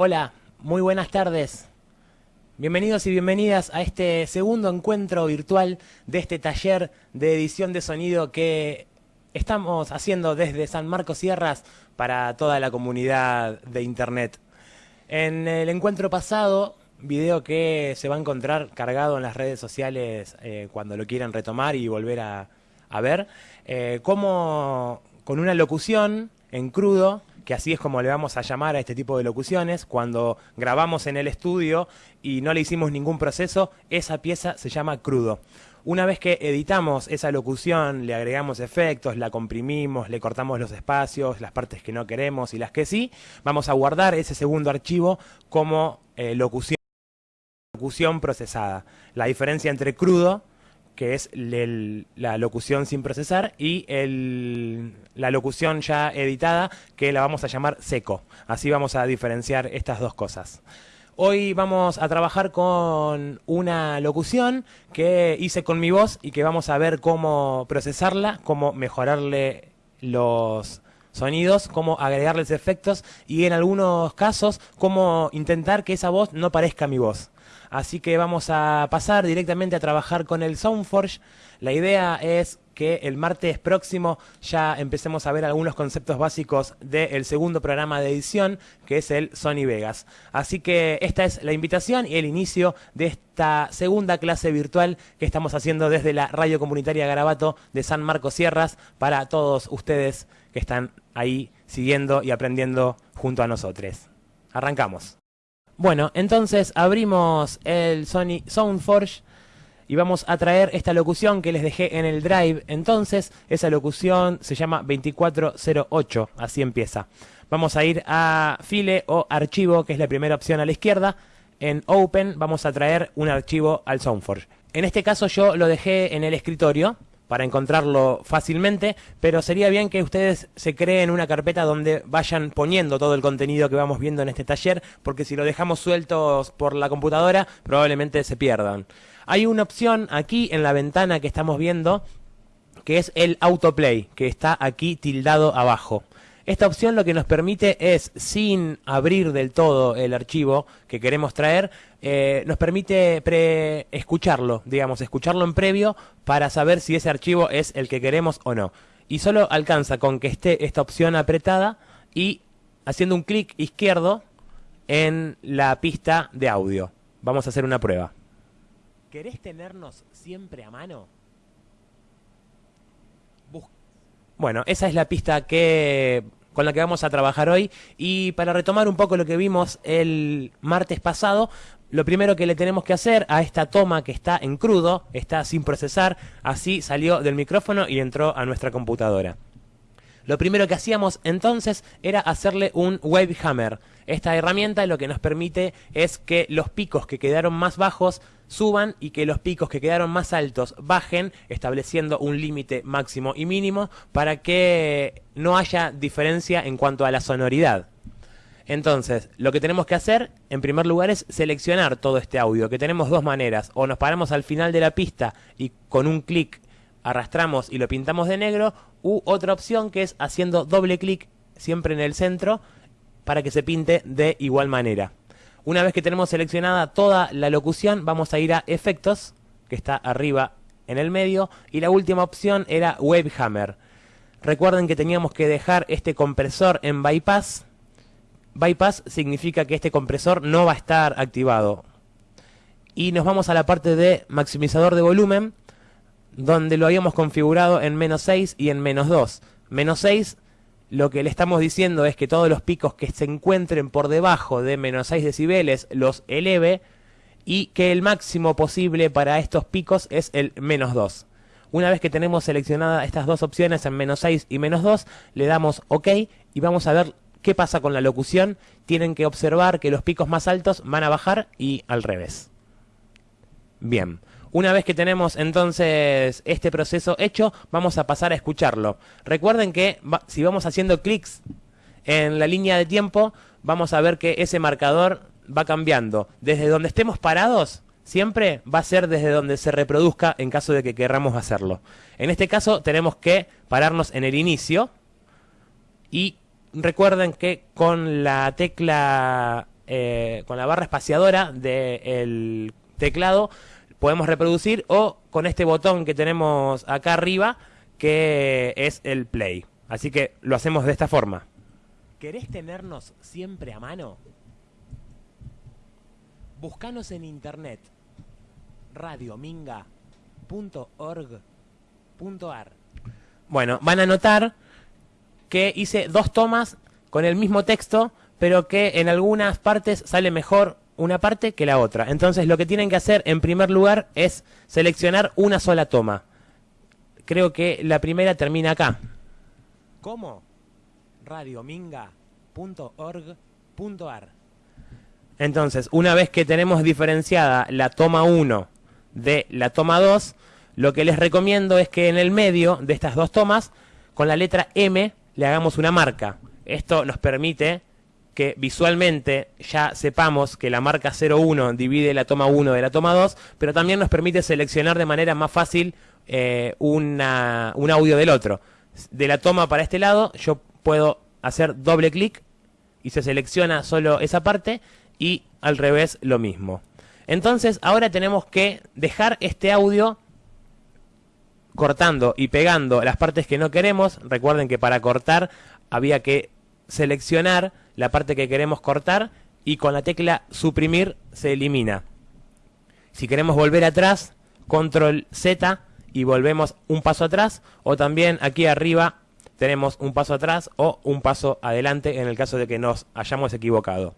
Hola, muy buenas tardes. Bienvenidos y bienvenidas a este segundo encuentro virtual de este taller de edición de sonido que estamos haciendo desde San Marcos Sierras para toda la comunidad de Internet. En el encuentro pasado, video que se va a encontrar cargado en las redes sociales eh, cuando lo quieran retomar y volver a, ver, eh, como con una locución en crudo que así es como le vamos a llamar a este tipo de locuciones, cuando grabamos en el estudio y no le hicimos ningún proceso, esa pieza se llama crudo. Una vez que editamos esa locución, le agregamos efectos, la comprimimos, le cortamos los espacios, las partes que no queremos y las que sí, vamos a guardar ese segundo archivo como eh, locución, locución procesada. La diferencia entre crudo que es la locución sin procesar, y la locución ya editada, que la vamos a llamar seco. Así vamos a diferenciar estas dos cosas. Hoy vamos a trabajar con una locución que hice con mi voz y que vamos a ver cómo procesarla, cómo mejorarle los sonidos, cómo agregarles efectos y en algunos casos cómo intentar que esa voz no parezca mi voz. Así que vamos a pasar directamente a trabajar con el Soundforge. La idea es que el martes próximo ya empecemos a ver algunos conceptos básicos del segundo programa de edición, que es el Sony Vegas. Así que esta es la invitación y el inicio de esta segunda clase virtual que estamos haciendo desde la Radio Comunitaria Garabato de San Marcos Sierras para todos ustedes que están ahí siguiendo y aprendiendo junto a nosotros. Arrancamos. Bueno, entonces abrimos el Sony Soundforge y vamos a traer esta locución que les dejé en el drive. Entonces, esa locución se llama 2408, así empieza. Vamos a ir a file o archivo, que es la primera opción a la izquierda. En Open vamos a traer un archivo al Soundforge. En este caso yo lo dejé en el escritorio, para encontrarlo fácilmente, pero sería bien que ustedes se creen una carpeta donde vayan poniendo todo el contenido que vamos viendo en este taller, porque si lo dejamos sueltos por la computadora, probablemente se pierdan. Hay una opción aquí en la ventana que estamos viendo, que es el autoplay, que está aquí tildado abajo. Esta opción lo que nos permite es, sin abrir del todo el archivo que queremos traer, eh, nos permite escucharlo, digamos, escucharlo en previo para saber si ese archivo es el que queremos o no. Y solo alcanza con que esté esta opción apretada y haciendo un clic izquierdo en la pista de audio. Vamos a hacer una prueba. ¿Querés tenernos siempre a mano? Bueno, esa es la pista que con la que vamos a trabajar hoy. Y para retomar un poco lo que vimos el martes pasado, lo primero que le tenemos que hacer a esta toma que está en crudo, está sin procesar, así salió del micrófono y entró a nuestra computadora. Lo primero que hacíamos entonces era hacerle un wave hammer. Esta herramienta lo que nos permite es que los picos que quedaron más bajos suban y que los picos que quedaron más altos bajen, estableciendo un límite máximo y mínimo para que no haya diferencia en cuanto a la sonoridad. Entonces, lo que tenemos que hacer, en primer lugar, es seleccionar todo este audio, que tenemos dos maneras. O nos paramos al final de la pista y con un clic arrastramos y lo pintamos de negro, u otra opción que es haciendo doble clic siempre en el centro para que se pinte de igual manera. Una vez que tenemos seleccionada toda la locución, vamos a ir a efectos, que está arriba en el medio, y la última opción era Webhammer. Recuerden que teníamos que dejar este compresor en bypass. Bypass significa que este compresor no va a estar activado. Y nos vamos a la parte de maximizador de volumen, donde lo habíamos configurado en menos 6 y en menos 2. Menos 6 lo que le estamos diciendo es que todos los picos que se encuentren por debajo de menos 6 decibeles los eleve y que el máximo posible para estos picos es el menos 2. Una vez que tenemos seleccionadas estas dos opciones en menos 6 y menos 2, le damos OK y vamos a ver qué pasa con la locución. Tienen que observar que los picos más altos van a bajar y al revés. Bien. Una vez que tenemos entonces este proceso hecho, vamos a pasar a escucharlo. Recuerden que si vamos haciendo clics en la línea de tiempo, vamos a ver que ese marcador va cambiando. Desde donde estemos parados, siempre va a ser desde donde se reproduzca en caso de que querramos hacerlo. En este caso tenemos que pararnos en el inicio y recuerden que con la tecla eh, con la barra espaciadora del teclado podemos reproducir o con este botón que tenemos acá arriba que es el play. Así que lo hacemos de esta forma. ¿Querés tenernos siempre a mano? Buscanos en internet radiominga.org.ar Bueno, van a notar que hice dos tomas con el mismo texto, pero que en algunas partes sale mejor una parte que la otra. Entonces lo que tienen que hacer en primer lugar es seleccionar una sola toma. Creo que la primera termina acá. ¿Cómo? radiominga.org.ar Entonces, una vez que tenemos diferenciada la toma 1 de la toma 2, lo que les recomiendo es que en el medio de estas dos tomas, con la letra M, le hagamos una marca. Esto nos permite que visualmente ya sepamos que la marca 01 divide la toma 1 de la toma 2, pero también nos permite seleccionar de manera más fácil eh, un audio del otro. De la toma para este lado, yo puedo hacer doble clic y se selecciona solo esa parte y al revés lo mismo. Entonces ahora tenemos que dejar este audio cortando y pegando las partes que no queremos. Recuerden que para cortar había que seleccionar la parte que queremos cortar y con la tecla suprimir se elimina. Si queremos volver atrás, control Z y volvemos un paso atrás o también aquí arriba tenemos un paso atrás o un paso adelante en el caso de que nos hayamos equivocado.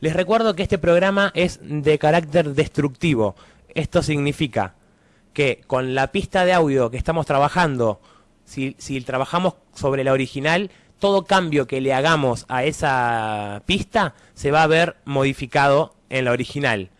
Les recuerdo que este programa es de carácter destructivo. Esto significa que con la pista de audio que estamos trabajando, si, trabajamos sobre la original, todo cambio que le hagamos a esa pista se va a ver modificado en la original.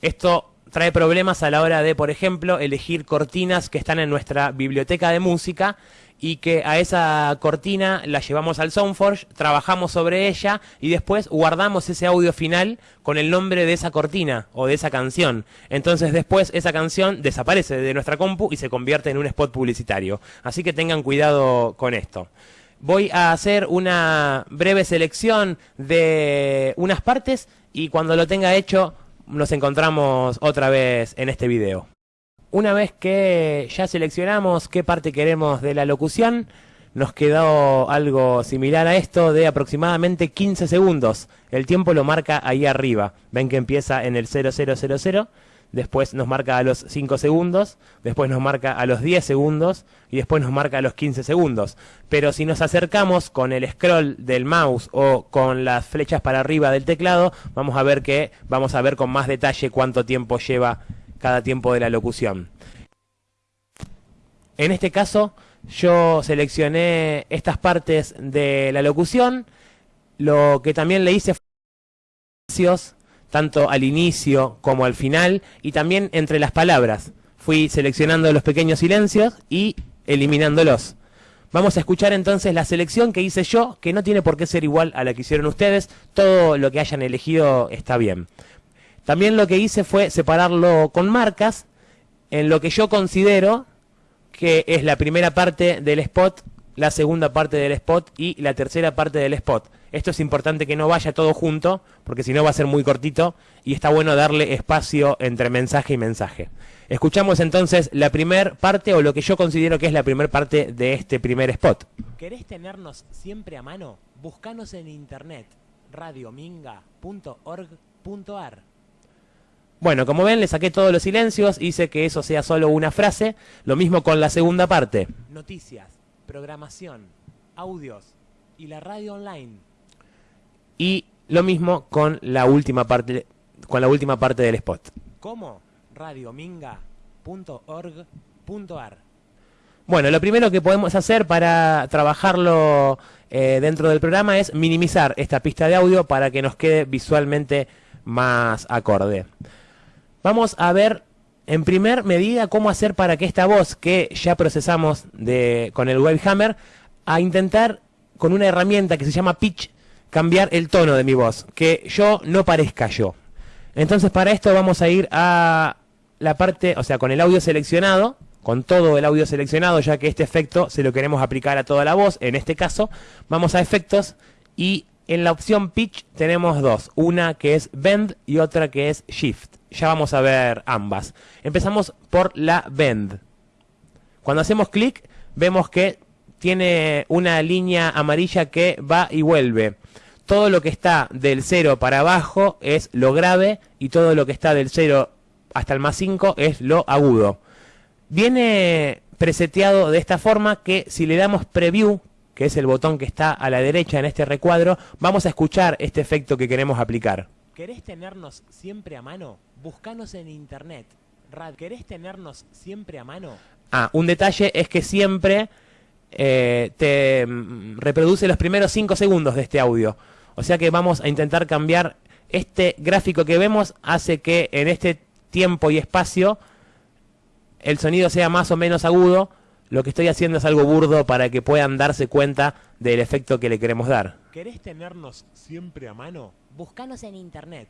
Esto trae problemas a la hora de, por ejemplo, elegir cortinas que están en nuestra biblioteca de música y que a esa cortina la llevamos al Soundforge, trabajamos sobre ella y después guardamos ese audio final con el nombre de esa cortina o de esa canción. Entonces después esa canción desaparece de nuestra compu y se convierte en un spot publicitario. Así que tengan cuidado con esto. Voy a hacer una breve selección de unas partes y cuando lo tenga hecho nos encontramos otra vez en este video. Una vez que ya seleccionamos qué parte queremos de la locución, nos quedó algo similar a esto de aproximadamente 15 segundos. El tiempo lo marca ahí arriba. Ven que empieza en el 0000, después nos marca a los 5 segundos, después nos marca a los 10 segundos y después nos marca a los 15 segundos. Pero si nos acercamos con el scroll del mouse o con las flechas para arriba del teclado, vamos a ver que vamos a ver con más detalle cuánto tiempo lleva cada tiempo de la locución. En este caso, yo seleccioné estas partes de la locución. Lo que también le hice fue tanto al inicio como al final y también entre las palabras. Fui seleccionando los pequeños silencios y eliminándolos. Vamos a escuchar entonces la selección que hice yo, que no tiene por qué ser igual a la que hicieron ustedes. Todo lo que hayan elegido está bien. También lo que hice fue separarlo con marcas en lo que yo considero que es la primera parte del spot, la segunda parte del spot y la tercera parte del spot. Esto es importante que no vaya todo junto, porque si no va a ser muy cortito y está bueno darle espacio entre mensaje y mensaje. Escuchamos entonces la primera parte o lo que yo considero que es la primera parte de este primer spot. ¿Querés tenernos siempre a mano? Buscanos en internet radiominga.org.ar bueno, como ven, le saqué todos los silencios, hice que eso sea solo una frase. Lo mismo con la segunda parte. Noticias, programación, audios y la radio online. Y lo mismo con la última parte, con la última parte del spot. ¿Cómo? radiominga.org.ar Bueno, lo primero que podemos hacer para trabajarlo eh, dentro del programa es minimizar esta pista de audio para que nos quede visualmente más acorde. Vamos a ver en primer medida cómo hacer para que esta voz que ya procesamos de, con el Webhammer, a intentar con una herramienta que se llama Pitch, cambiar el tono de mi voz, que yo no parezca yo. Entonces para esto vamos a ir a la parte, o sea, con el audio seleccionado, con todo el audio seleccionado, ya que este efecto se lo queremos aplicar a toda la voz, en este caso, vamos a efectos y En la opción pitch tenemos dos, una que es bend y otra que es shift. Ya vamos a ver ambas. Empezamos por la bend. Cuando hacemos clic vemos que tiene una línea amarilla que va y vuelve. Todo lo que está del 0 para abajo es lo grave y todo lo que está del 0 hasta el más 5 es lo agudo. Viene preseteado de esta forma que si le damos preview, que es el botón que está a la derecha en este recuadro, vamos a escuchar este efecto que queremos aplicar. ¿Querés tenernos siempre a mano? Buscanos en internet. Rad, ¿querés tenernos siempre a mano? Ah, un detalle es que siempre eh, te mm, reproduce los primeros 5 segundos de este audio. O sea que vamos a intentar cambiar este gráfico que vemos, hace que en este tiempo y espacio el sonido sea más o menos agudo. Lo que estoy haciendo es algo burdo para que puedan darse cuenta del efecto que le queremos dar. ¿Querés tenernos siempre a mano? Buscanos en internet.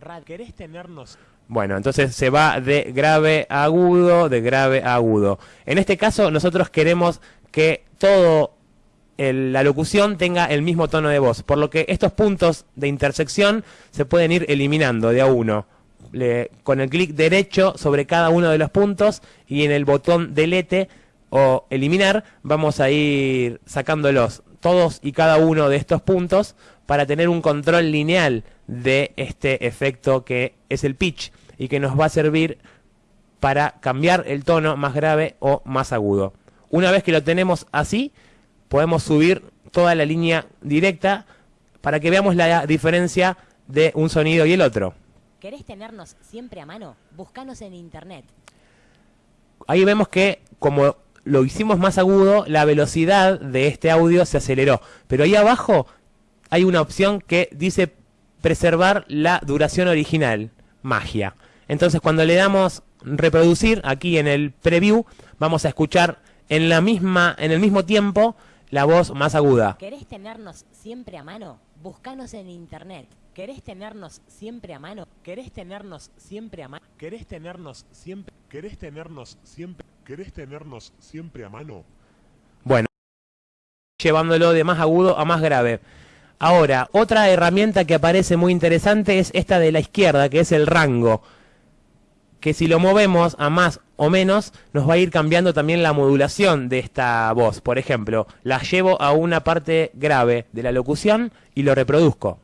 Rad, ¿querés tenernos bueno, entonces se va de grave a agudo, de grave a agudo. En este caso nosotros queremos que todo la locución tenga el mismo tono de voz, por lo que estos puntos de intersección se pueden ir eliminando de a uno. con el clic derecho sobre cada uno de los puntos y en el botón delete o eliminar vamos a ir sacándolos todos y cada uno de estos puntos para tener un control lineal de este efecto que es el pitch y que nos va a servir para cambiar el tono más grave o más agudo. Una vez que lo tenemos así, podemos subir toda la línea directa para que veamos la diferencia de un sonido y el otro. ¿Querés tenernos siempre a mano? Búscanos en internet. Ahí vemos que como lo hicimos más agudo, la velocidad de este audio se aceleró. Pero ahí abajo hay una opción que dice preservar la duración original, magia. Entonces cuando le damos reproducir aquí en el preview, vamos a escuchar en la misma en el mismo tiempo la voz más aguda. ¿Querés tenernos siempre a mano? Búscanos en internet. ¿Querés tenernos siempre a mano? ¿Querés tenernos siempre a mano? ¿Querés tenernos siempre? ¿Querés tenernos siempre? ¿Querés tenernos siempre a mano? Bueno, llevándolo de más agudo a más grave. Ahora, otra herramienta que aparece muy interesante es esta de la izquierda, que es el rango que si lo movemos a más o menos, nos va a ir cambiando también la modulación de esta voz. Por ejemplo, la llevo a una parte grave de la locución y lo reproduzco.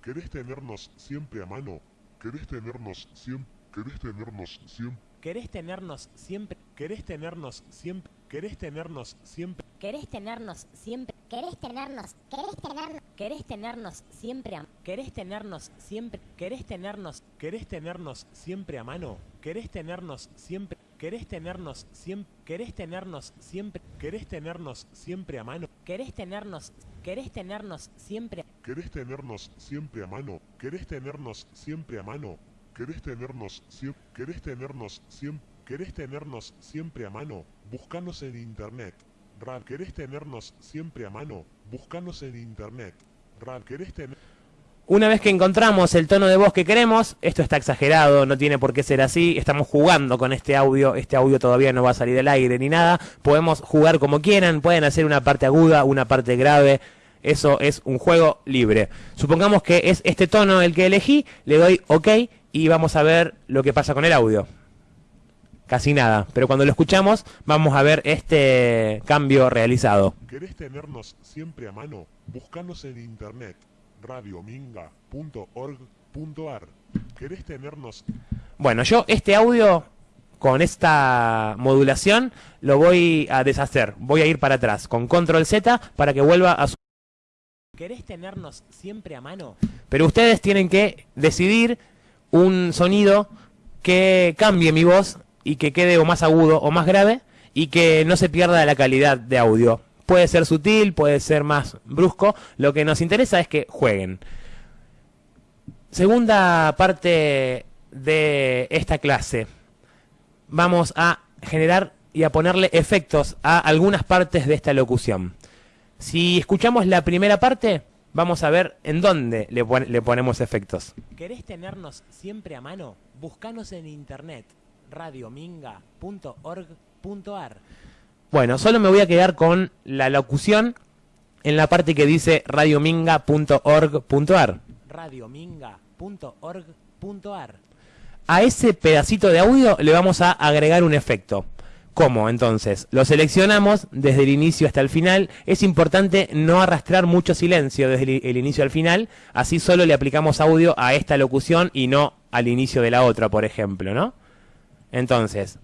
¿Querés tenernos siempre a mano? ¿Querés tenernos siempre? ¿Querés tenernos siempre? ¿Querés tenernos siempre? ¿Querés tenernos siempre? ¿Querés tenernos siempre? ¿Querés tenernos siempre? ¿Querés tenernos? ¿Querés tenernos? ¿Querés tenernos siempre a ¿Querés tenernos siempre? ¿Querés tenernos? ¿Querés tenernos siempre a mano? ¿Querés tenernos siempre? ¿Querés tenernos siempre? ¿Querés tenernos siempre? ¿Querés tenernos siempre a mano? ¿Querés tenernos? ¿Querés tenernos siempre? ¿Querés tenernos siempre a mano? ¿Querés tenernos siempre a mano? ¿Querés tenernos siempre? ¿Querés tenernos siempre? ¿Querés tenernos siempre a mano? Búscanos en internet. Rad, ¿querés tenernos siempre a mano? Búscanos en internet. Rad, ¿querés tener... Una vez que encontramos el tono de voz que queremos, esto está exagerado, no tiene por qué ser así, estamos jugando con este audio, este audio todavía no va a salir del aire ni nada, podemos jugar como quieran, pueden hacer una parte aguda, una parte grave, eso es un juego libre. Supongamos que es este tono el que elegí, le doy OK y vamos a ver lo que pasa con el audio. Casi nada, pero cuando lo escuchamos vamos a ver este cambio realizado. ¿Querés tenernos siempre a mano? Búscanos en internet radiominga.org.ar. ¿Querés tenernos? Bueno, yo este audio con esta modulación lo voy a deshacer. Voy a ir para atrás con control Z para que vuelva a su... ¿Querés tenernos siempre a mano? Pero ustedes tienen que decidir un sonido que cambie mi voz y que quede o más agudo o más grave y que no se pierda la calidad de audio. Puede ser sutil, puede ser más brusco. Lo que nos interesa es que jueguen. Segunda parte de esta clase. Vamos a generar y a ponerle efectos a algunas partes de esta locución. Si escuchamos la primera parte, Vamos a ver en dónde le, ponemos efectos. ¿Querés tenernos siempre a mano? Búscanos en internet radiominga.org.ar. Bueno, solo me voy a quedar con la locución en la parte que dice radiominga.org.ar. radiominga.org.ar. A ese pedacito de audio le vamos a agregar un efecto. ¿Cómo? Entonces, lo seleccionamos desde el inicio hasta el final. Es importante no arrastrar mucho silencio desde el inicio al final. Así solo le aplicamos audio a esta locución y no al inicio de la otra, por ejemplo, ¿no? Entonces,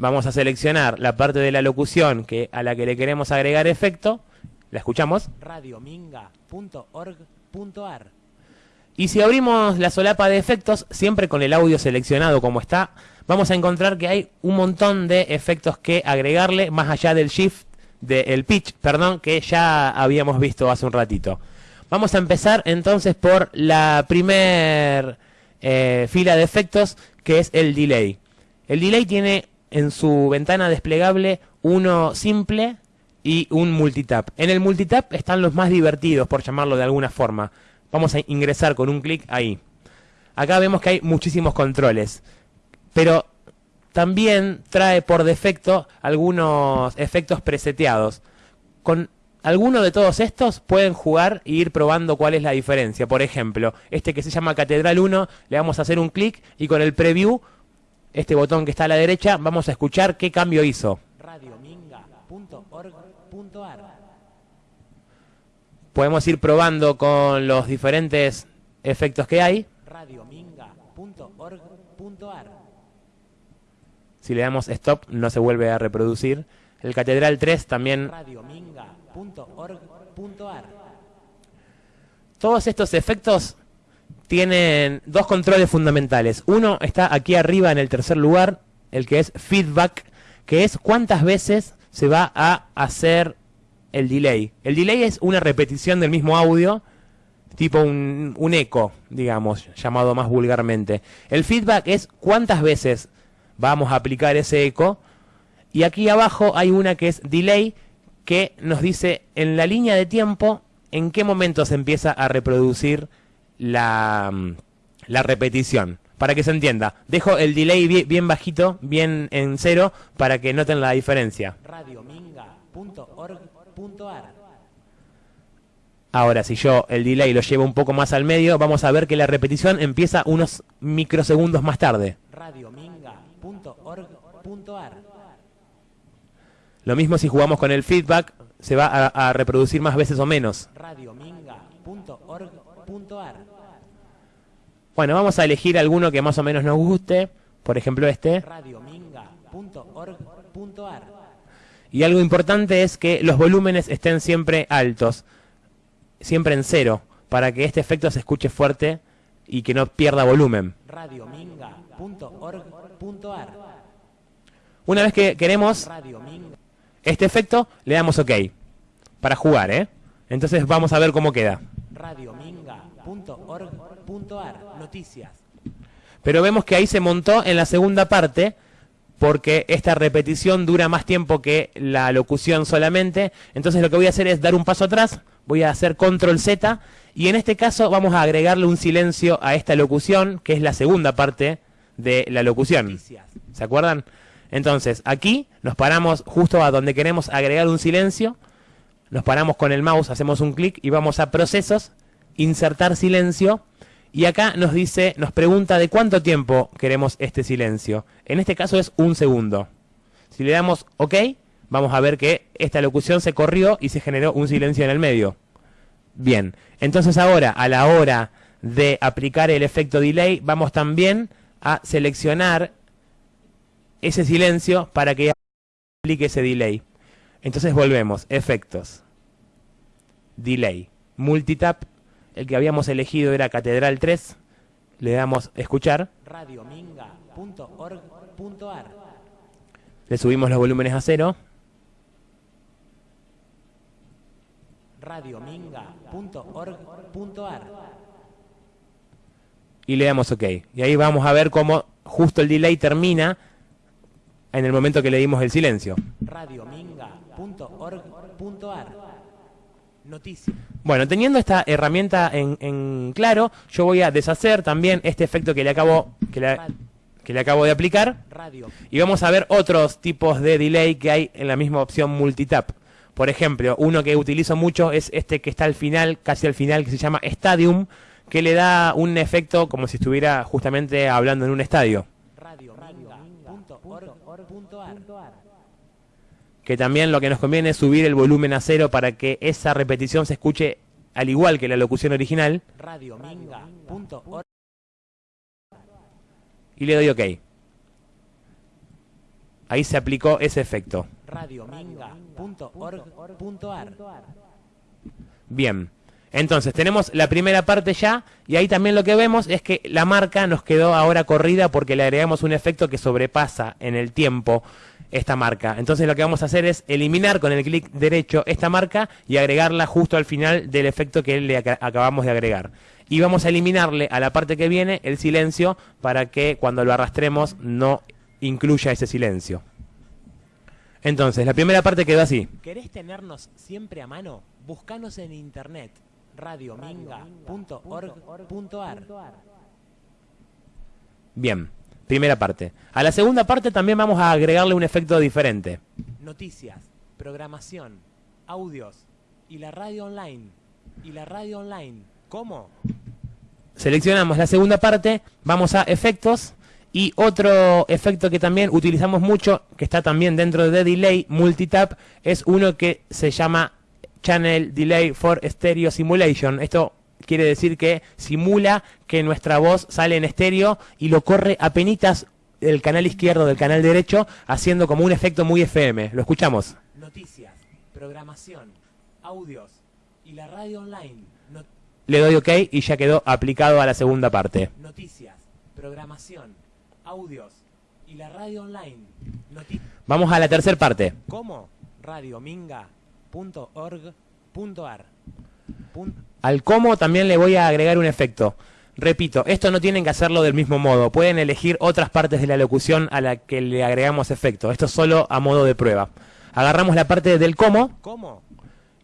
vamos a seleccionar la parte de la locución que, a la que le queremos agregar efecto. ¿La escuchamos? radiominga.org.ar Y si abrimos la solapa de efectos, siempre con el audio seleccionado como está, vamos a encontrar que hay un montón de efectos que agregarle, más allá del shift, del pitch, perdón, que ya habíamos visto hace un ratito. Vamos a empezar entonces por la primer eh, fila de efectos, que es el delay. El delay tiene en su ventana desplegable uno simple y un multitap. En el multitap están los más divertidos, por llamarlo de alguna forma. Vamos a ingresar con un clic ahí. Acá vemos que hay muchísimos controles pero también trae por defecto algunos efectos preseteados. Con alguno de todos estos pueden jugar e ir probando cuál es la diferencia. Por ejemplo, este que se llama Catedral 1, le vamos a hacer un clic y con el preview, este botón que está a la derecha, vamos a escuchar qué cambio hizo. Podemos ir probando con los diferentes efectos que hay. Si le damos stop, no se vuelve a reproducir. El Catedral 3 también... Todos estos efectos tienen dos controles fundamentales. Uno está aquí arriba en el tercer lugar, el que es feedback, que es cuántas veces se va a hacer el delay. El delay es una repetición del mismo audio, tipo un, eco, digamos, llamado más vulgarmente. El feedback es cuántas veces vamos a aplicar ese eco. Y aquí abajo hay una que es delay, que nos dice en la línea de tiempo en qué momento se empieza a reproducir la, la repetición. Para que se entienda, dejo el delay bien, bajito, bien en cero, para que noten la diferencia. Ahora, si yo el delay lo llevo un poco más al medio, vamos a ver que la repetición empieza unos microsegundos más tarde. Lo mismo si jugamos con el feedback, se va a, reproducir más veces o menos. Bueno, vamos a elegir alguno que más o menos nos guste. Por ejemplo, este. Y algo importante es que los volúmenes estén siempre altos, siempre en cero, para que este efecto se escuche fuerte y que no pierda volumen. Una vez que queremos este efecto, le damos OK. Para jugar, ¿eh? Entonces vamos a ver cómo queda. Noticias. Pero vemos que ahí se montó en la segunda parte porque esta repetición dura más tiempo que la locución solamente. Entonces lo que voy a hacer es dar un paso atrás, voy a hacer control Z y en este caso vamos a agregarle un silencio a esta locución, que es la segunda parte de la locución. ¿Se acuerdan? Entonces, aquí nos paramos justo a donde queremos agregar un silencio, nos paramos con el mouse, hacemos un clic y vamos a procesos, insertar silencio, y acá nos dice, nos pregunta de cuánto tiempo queremos este silencio. En este caso es un segundo. Si le damos OK, vamos a ver que esta locución se corrió y se generó un silencio en el medio. Bien, entonces ahora, a la hora de aplicar el efecto delay, vamos también a seleccionar ese silencio para que aplique ese delay. Entonces volvemos, efectos, delay, multitap, el que habíamos elegido era Catedral 3, le damos escuchar. Le subimos los volúmenes a cero. Y le damos OK. Y ahí vamos a ver cómo justo el delay termina en el momento que le dimos el silencio. Noticias. Bueno, teniendo esta herramienta en, claro, yo voy a deshacer también este efecto que le acabo, que le, que le acabo de aplicar. Y vamos a ver otros tipos de delay que hay en la misma opción multitap. Por ejemplo, uno que utilizo mucho es este que está al final, casi al final, que se llama Stadium, que le da un efecto como si estuviera justamente hablando en un estadio. Que también lo que nos conviene es subir el volumen a cero para que esa repetición se escuche al igual que la locución original. Y le doy OK. Ahí se aplicó ese efecto. Bien. Entonces, tenemos la primera parte ya, y ahí también lo que vemos es que la marca nos quedó ahora corrida porque le agregamos un efecto que sobrepasa en el tiempo esta marca. Entonces lo que vamos a hacer es eliminar con el clic derecho esta marca y agregarla justo al final del efecto que le acabamos de agregar. Y vamos a eliminarle a la parte que viene el silencio para que cuando lo arrastremos no incluya ese silencio. Entonces, la primera parte quedó así. ¿Querés tenernos siempre a mano? Buscanos en internet radiominga.org.ar Bien. Primera parte. A la segunda parte también vamos a agregarle un efecto diferente. Noticias, programación, audios y la radio online. Y la radio online. ¿Cómo? Seleccionamos la segunda parte, vamos a efectos y otro efecto que también utilizamos mucho, que está también dentro de Delay Multitap, es uno que se llama Channel Delay for Stereo Simulation. Esto quiere decir que simula que nuestra voz sale en estéreo y lo corre a penitas del canal izquierdo del canal derecho, haciendo como un efecto muy FM. ¿Lo escuchamos? Noticias, programación, audios y la radio online. Le doy OK y ya quedó aplicado a la segunda parte. Noticias, programación, audios y la radio online. Vamos a la tercera parte. ¿Cómo? Radiominga.org.ar al cómo también le voy a agregar un efecto. Repito, esto no tienen que hacerlo del mismo modo. Pueden elegir otras partes de la locución a la que le agregamos efecto. Esto solo a modo de prueba. Agarramos la parte del cómo. ¿Cómo?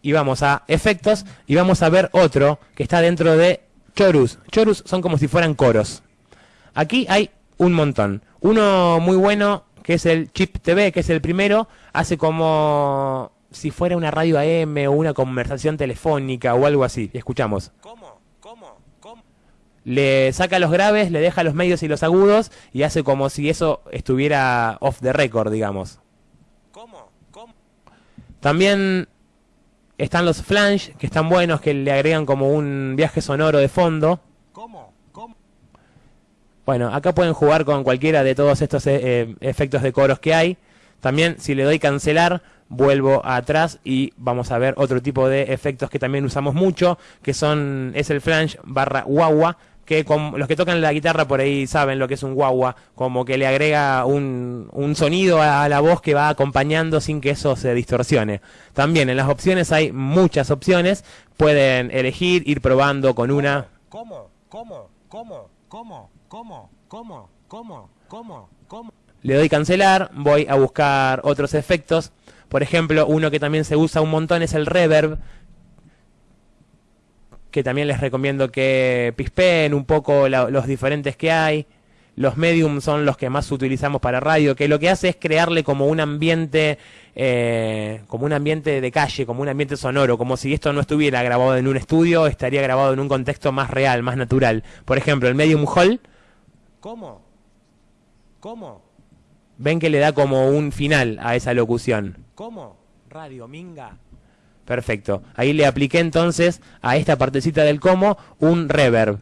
Y vamos a efectos y vamos a ver otro que está dentro de chorus. Chorus son como si fueran coros. Aquí hay un montón. Uno muy bueno que es el Chip TV, que es el primero, hace como si fuera una radio AM o una conversación telefónica o algo así. Escuchamos. ¿Cómo? ¿Cómo? ¿Cómo? Le saca los graves, le deja los medios y los agudos y hace como si eso estuviera off the record, digamos. ¿Cómo? ¿Cómo? También están los flange, que están buenos, que le agregan como un viaje sonoro de fondo. ¿Cómo? ¿Cómo? Bueno, acá pueden jugar con cualquiera de todos estos eh, eh, efectos de coros que hay. También si le doy cancelar, vuelvo atrás y vamos a ver otro tipo de efectos que también usamos mucho, que son es el flange barra guagua, que con, los que tocan la guitarra por ahí saben lo que es un guagua, como que le agrega un, un sonido a la voz que va acompañando sin que eso se distorsione. También en las opciones hay muchas opciones, pueden elegir, ir probando con una... ¿Cómo? ¿Cómo? ¿Cómo? ¿Cómo? ¿Cómo? ¿Cómo? ¿Cómo? ¿Cómo? ¿Cómo? Le doy cancelar, voy a buscar otros efectos por ejemplo, uno que también se usa un montón es el reverb, que también les recomiendo que pispeen un poco los diferentes que hay. Los medium son los que más utilizamos para radio, que lo que hace es crearle como un ambiente, eh, como un ambiente de calle, como un ambiente sonoro, como si esto no estuviera grabado en un estudio, estaría grabado en un contexto más real, más natural. Por ejemplo, el medium hall. ¿Cómo? ¿Cómo? Ven que le da como un final a esa locución. ¿Cómo? Radio Minga. Perfecto. Ahí le apliqué entonces a esta partecita del cómo un reverb.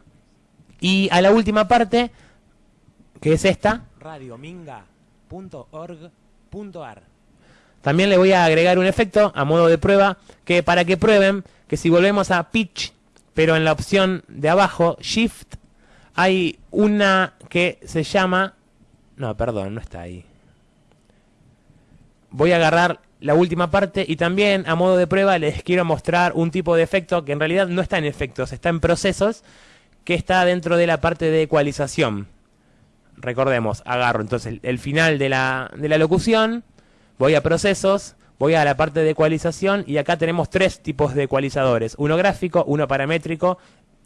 Y a la última parte, que es esta. Radiominga.org.ar. También le voy a agregar un efecto a modo de prueba, que para que prueben que si volvemos a pitch, pero en la opción de abajo, shift, hay una que se llama no, perdón, no está ahí. Voy a agarrar la última parte y también a modo de prueba les quiero mostrar un tipo de efecto que en realidad no está en efectos, está en procesos, que está dentro de la parte de ecualización. Recordemos, agarro entonces el, final de la, de la locución, voy a procesos, voy a la parte de ecualización y acá tenemos tres tipos de ecualizadores, uno gráfico, uno paramétrico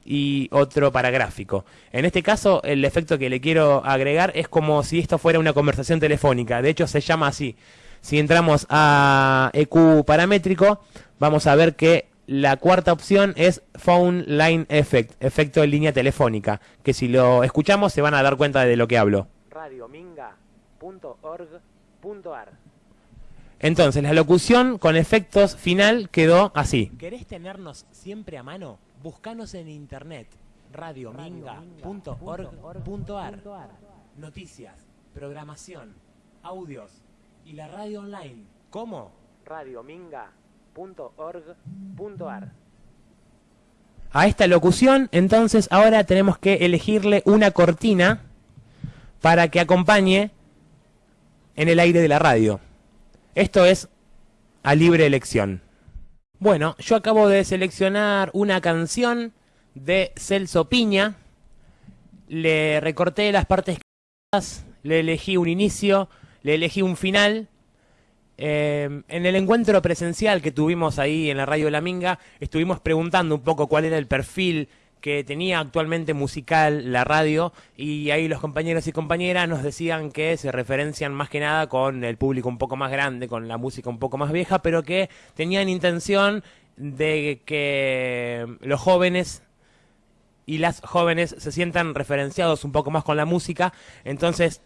y otro para gráfico. En este caso, el efecto que le quiero agregar es como si esto fuera una conversación telefónica. De hecho, se llama así. Si entramos a EQ paramétrico, vamos a ver que la cuarta opción es Phone Line Effect, efecto de línea telefónica, que si lo escuchamos se van a dar cuenta de lo que hablo. Radiominga.org.ar Entonces, la locución con efectos final quedó así. ¿Querés tenernos siempre a mano? Búscanos en internet radiominga.org.ar Noticias, programación, audios y la radio online. ¿Cómo? Radiominga a esta locución, entonces ahora tenemos que elegirle una cortina para que acompañe en el aire de la radio. Esto es a libre elección. Bueno, yo acabo de seleccionar una canción de Celso Piña. Le recorté las partes le elegí un inicio, le elegí un final Em, en el encuentro presencial que tuvimos ahí en la radio La Minga, estuvimos preguntando un poco cuál era el perfil que tenía actualmente musical la radio y ahí los compañeros y compañeras nos decían que se referencian más que nada con el público un poco más grande, con la música un poco más vieja, pero que tenían intención de que los jóvenes y las jóvenes se sientan referenciados un poco más con la música, entonces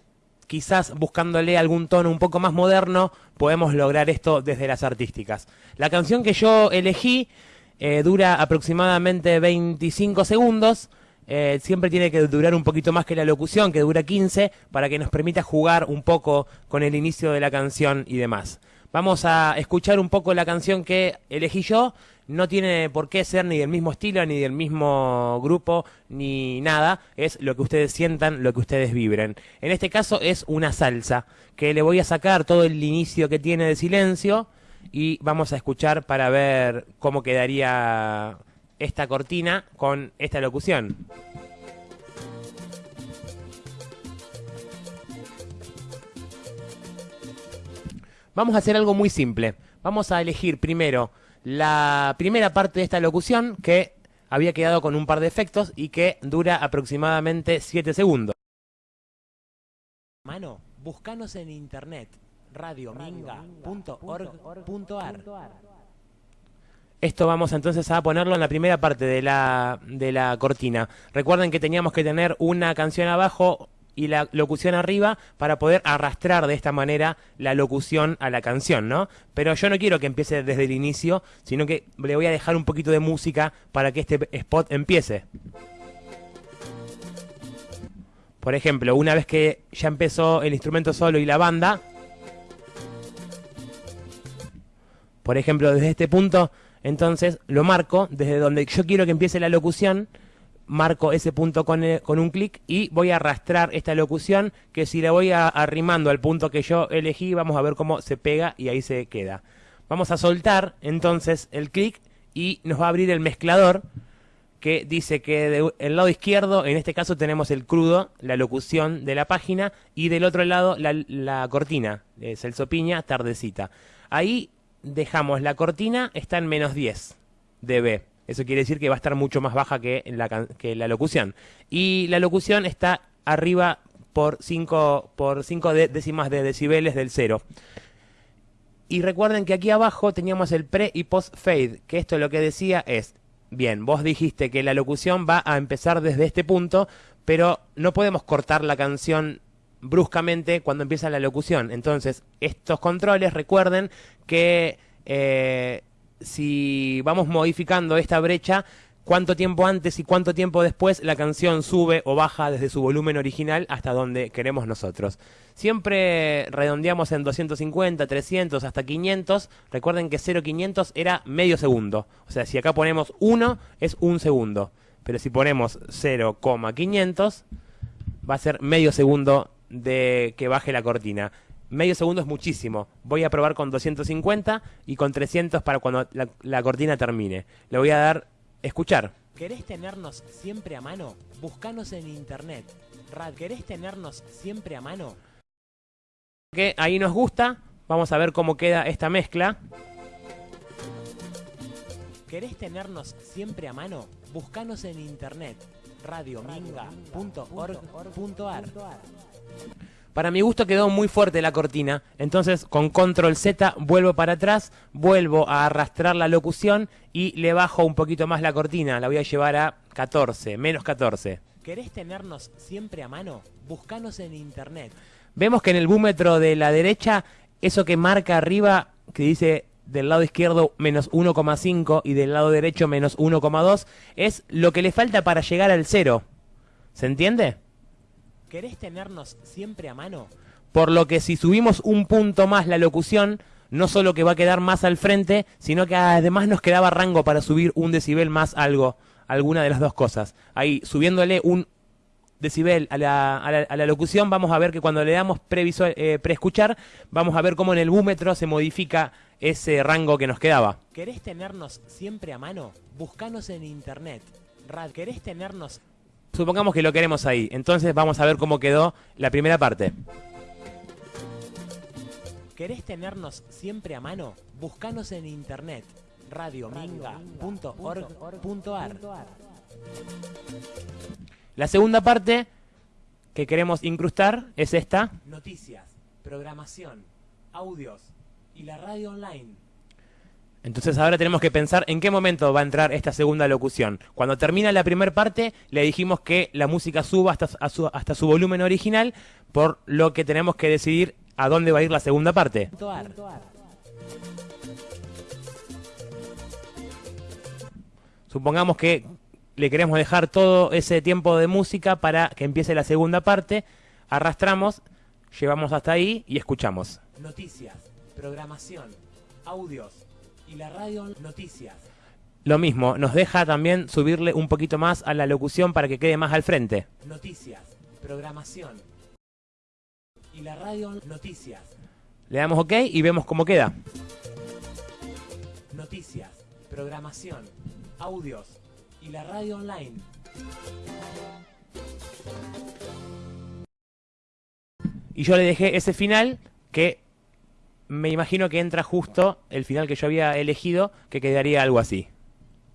quizás buscándole algún tono un poco más moderno, podemos lograr esto desde las artísticas. La canción que yo elegí eh, dura aproximadamente 25 segundos. Eh, siempre tiene que durar un poquito más que la locución, que dura 15, para que nos permita jugar un poco con el inicio de la canción y demás. Vamos a escuchar un poco la canción que elegí yo no tiene por qué ser ni del mismo estilo, ni del mismo grupo, ni nada. Es lo que ustedes sientan, lo que ustedes vibren. En este caso es una salsa, que le voy a sacar todo el inicio que tiene de silencio y vamos a escuchar para ver cómo quedaría esta cortina con esta locución. Vamos a hacer algo muy simple. Vamos a elegir primero la primera parte de esta locución que había quedado con un par de efectos y que dura aproximadamente 7 segundos. Mano, búscanos en internet radiominga.org.ar esto vamos entonces a ponerlo en la primera parte de la, de la cortina. Recuerden que teníamos que tener una canción abajo, y la locución arriba para poder arrastrar de esta manera la locución a la canción, ¿no? Pero yo no quiero que empiece desde el inicio, sino que le voy a dejar un poquito de música para que este spot empiece. Por ejemplo, una vez que ya empezó el instrumento solo y la banda, por ejemplo, desde este punto, entonces lo marco desde donde yo quiero que empiece la locución marco ese punto con, eh, con un clic y voy a arrastrar esta locución que si la voy arrimando al punto que yo elegí vamos a ver cómo se pega y ahí se queda. Vamos a soltar entonces el clic y nos va a abrir el mezclador que dice que del lado izquierdo, en este caso tenemos el crudo, la locución de la página, y del otro lado la, la cortina, de Celso Piña, tardecita. Ahí dejamos la cortina, está en menos 10 dB. Eso quiere decir que va a estar mucho más baja que la, que la locución. Y la locución está arriba por 5 por cinco décimas de decibeles del cero. Y recuerden que aquí abajo teníamos el pre y post fade, que esto lo que decía es, bien, vos dijiste que la locución va a empezar desde este punto, pero no podemos cortar la canción bruscamente cuando empieza la locución. Entonces, estos controles, recuerden que eh, si vamos modificando esta brecha, cuánto tiempo antes y cuánto tiempo después la canción sube o baja desde su volumen original hasta donde queremos nosotros. Siempre redondeamos en 250, 300, hasta 500. Recuerden que 0,500 era medio segundo. O sea, si acá ponemos 1 es un segundo. Pero si ponemos 0,500 va a ser medio segundo de que baje la cortina medio segundo es muchísimo. Voy a probar con 250 y con 300 para cuando la, cortina termine. Le voy a dar escuchar. ¿Querés tenernos siempre a mano? Búscanos en internet. ¿Querés tenernos siempre a mano? Que ahí nos gusta. Vamos a ver cómo queda esta mezcla. ¿Querés tenernos siempre a mano? Búscanos en internet radiominga.org.ar Para mi gusto quedó muy fuerte la cortina, entonces con control Z vuelvo para atrás, vuelvo a arrastrar la locución y le bajo un poquito más la cortina, la voy a llevar a 14, menos 14. ¿Querés tenernos siempre a mano? Buscanos en internet. Vemos que en el búmetro de la derecha, eso que marca arriba, que dice del lado izquierdo menos 1,5 y del lado derecho menos 1,2, es lo que le falta para llegar al cero. ¿Se entiende? ¿Querés tenernos siempre a mano? Por lo que si subimos un punto más la locución, no solo que va a quedar más al frente, sino que además nos quedaba rango para subir un decibel más algo, alguna de las dos cosas. Ahí, subiéndole un decibel a la, a la, locución, vamos a ver que cuando le damos previsual, eh, preescuchar, vamos a ver cómo en el búmetro se modifica ese rango que nos quedaba. ¿Querés tenernos siempre a mano? Buscanos en internet. Rad, ¿querés tenernos supongamos que lo queremos ahí. Entonces vamos a ver cómo quedó la primera parte. ¿Querés tenernos siempre a mano? Buscanos en internet radiominga.org.ar La segunda parte que queremos incrustar es esta. Noticias, programación, audios y la radio online. Entonces ahora tenemos que pensar en qué momento va a entrar esta segunda locución. Cuando termina la primera parte, le dijimos que la música suba hasta, su, hasta su volumen original, por lo que tenemos que decidir a dónde va a ir la segunda parte. Supongamos que le queremos dejar todo ese tiempo de música para que empiece la segunda parte. Arrastramos, llevamos hasta ahí y escuchamos. Noticias, programación, audios, y la radio noticias. Lo mismo, nos deja también subirle un poquito más a la locución para que quede más al frente. Noticias, programación. Y la radio noticias. Le damos OK y vemos cómo queda. Noticias, programación, audios y la radio online. Y yo le dejé ese final que me imagino que entra justo el final que yo había elegido, que quedaría algo así.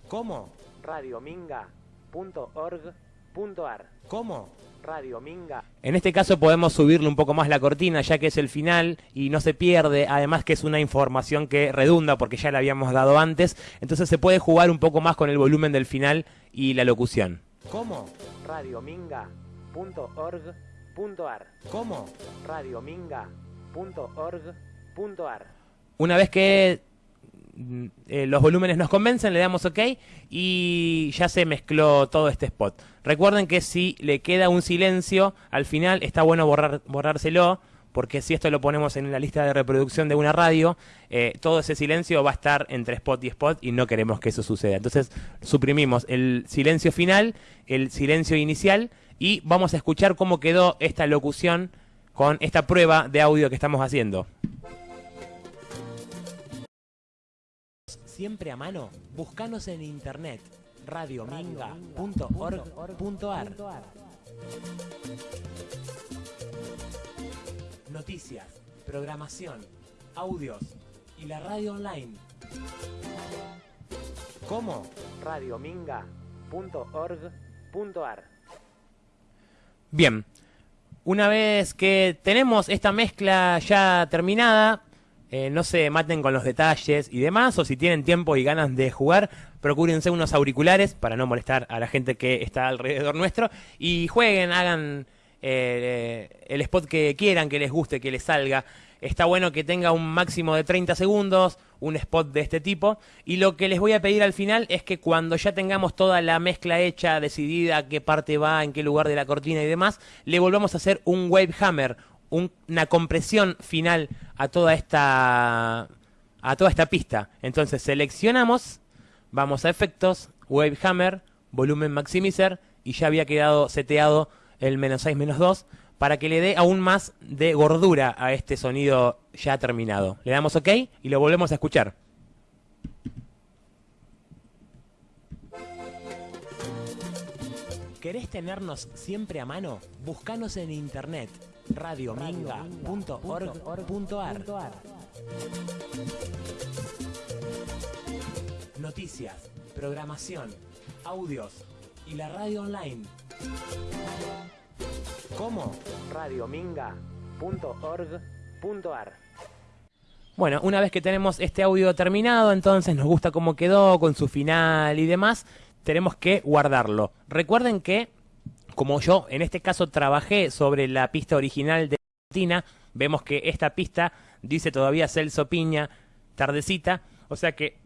¿Cómo? radiominga.org.ar ¿Cómo? Radiominga. En este caso podemos subirle un poco más la cortina, ya que es el final y no se pierde, además que es una información que redunda porque ya la habíamos dado antes, entonces se puede jugar un poco más con el volumen del final y la locución. ¿Cómo? radiominga.org.ar ¿Cómo? radiominga.org.ar una vez que eh, los volúmenes nos convencen, le damos OK y ya se mezcló todo este spot. Recuerden que si le queda un silencio, al final está bueno borrar, borrárselo, porque si esto lo ponemos en la lista de reproducción de una radio, eh, todo ese silencio va a estar entre spot y spot y no queremos que eso suceda. Entonces suprimimos el silencio final, el silencio inicial y vamos a escuchar cómo quedó esta locución con esta prueba de audio que estamos haciendo. Siempre a mano, búscanos en internet radiominga.org.ar Noticias, programación, audios y la radio online. ¿Cómo? radiominga.org.ar Bien, una vez que tenemos esta mezcla ya terminada, eh, no se maten con los detalles y demás, o si tienen tiempo y ganas de jugar, procúrense unos auriculares para no molestar a la gente que está alrededor nuestro y jueguen, hagan eh, el spot que quieran, que les guste, que les salga. Está bueno que tenga un máximo de 30 segundos, un spot de este tipo. Y lo que les voy a pedir al final es que cuando ya tengamos toda la mezcla hecha, decidida, qué parte va, en qué lugar de la cortina y demás, le volvamos a hacer un wave hammer, una compresión final a toda esta a toda esta pista. Entonces seleccionamos, vamos a efectos, Wave Hammer, volumen maximizer y ya había quedado seteado el menos 6 menos 2 para que le dé aún más de gordura a este sonido ya terminado. Le damos OK y lo volvemos a escuchar. ¿Querés tenernos siempre a mano? Búscanos en internet radiominga.org.ar Noticias, programación, audios y la radio online. ¿Cómo? radiominga.org.ar Bueno, una vez que tenemos este audio terminado, entonces nos gusta cómo quedó, con su final y demás, tenemos que guardarlo. Recuerden que, como yo en este caso trabajé sobre la pista original de Tina, vemos que esta pista dice todavía Celso Piña, tardecita, o sea que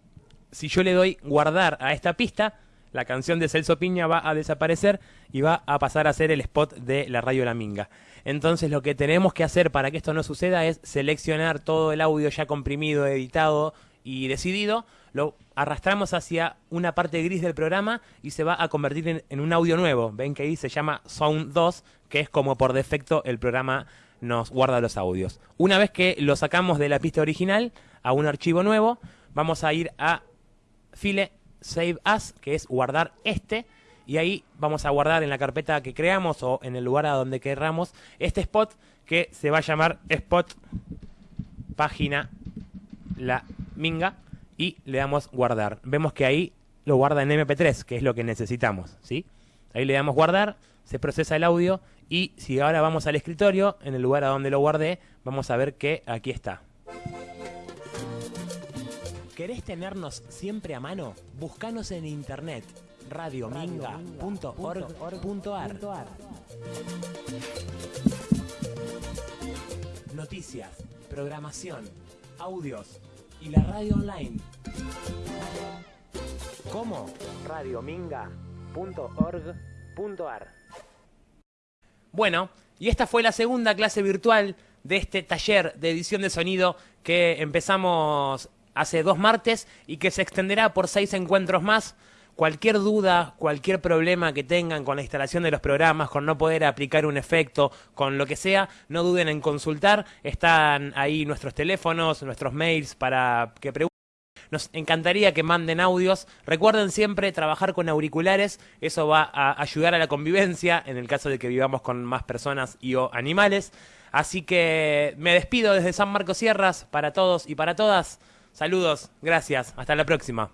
si yo le doy guardar a esta pista, la canción de Celso Piña va a desaparecer y va a pasar a ser el spot de la radio La Minga. Entonces lo que tenemos que hacer para que esto no suceda es seleccionar todo el audio ya comprimido, editado y decidido, lo arrastramos hacia una parte gris del programa y se va a convertir en, un audio nuevo. Ven que ahí se llama Sound 2, que es como por defecto el programa nos guarda los audios. Una vez que lo sacamos de la pista original a un archivo nuevo, vamos a ir a File Save As, que es guardar este, y ahí vamos a guardar en la carpeta que creamos o en el lugar a donde querramos este spot que se va a llamar spot página la minga y le damos guardar. Vemos que ahí lo guarda en MP3, que es lo que necesitamos, ¿sí? Ahí le damos guardar, se procesa el audio y si ahora vamos al escritorio, en el lugar a donde lo guardé, vamos a ver que aquí está. ¿Querés tenernos siempre a mano? Búscanos en internet radiominga.org.ar Noticias, programación, audios y la radio online. ¿Cómo? radiominga.org.ar Bueno, y esta fue la segunda clase virtual de este taller de edición de sonido que empezamos hace dos martes y que se extenderá por seis encuentros más. Cualquier duda, cualquier problema que tengan con la instalación de los programas, con no poder aplicar un efecto, con lo que sea, no duden en consultar. Están ahí nuestros teléfonos, nuestros mails para que pregunten. Nos encantaría que manden audios. Recuerden siempre trabajar con auriculares. Eso va a ayudar a la convivencia en el caso de que vivamos con más personas y o animales. Así que me despido desde San Marcos Sierras para todos y para todas. Saludos, gracias, hasta la próxima.